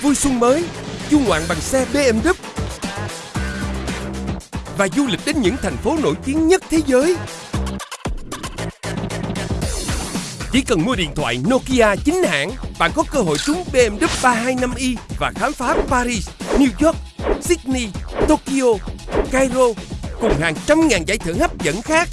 Vui xuân mới, du ngoạn bằng xe BMW và du lịch đến những thành phố nổi tiếng nhất thế giới. Chỉ cần mua điện thoại Nokia chính hãng, bạn có cơ hội trúng BMW 325i và khám phá Paris, New York, Sydney, Tokyo, Cairo cùng hàng trăm ngàn giải thưởng hấp dẫn khác.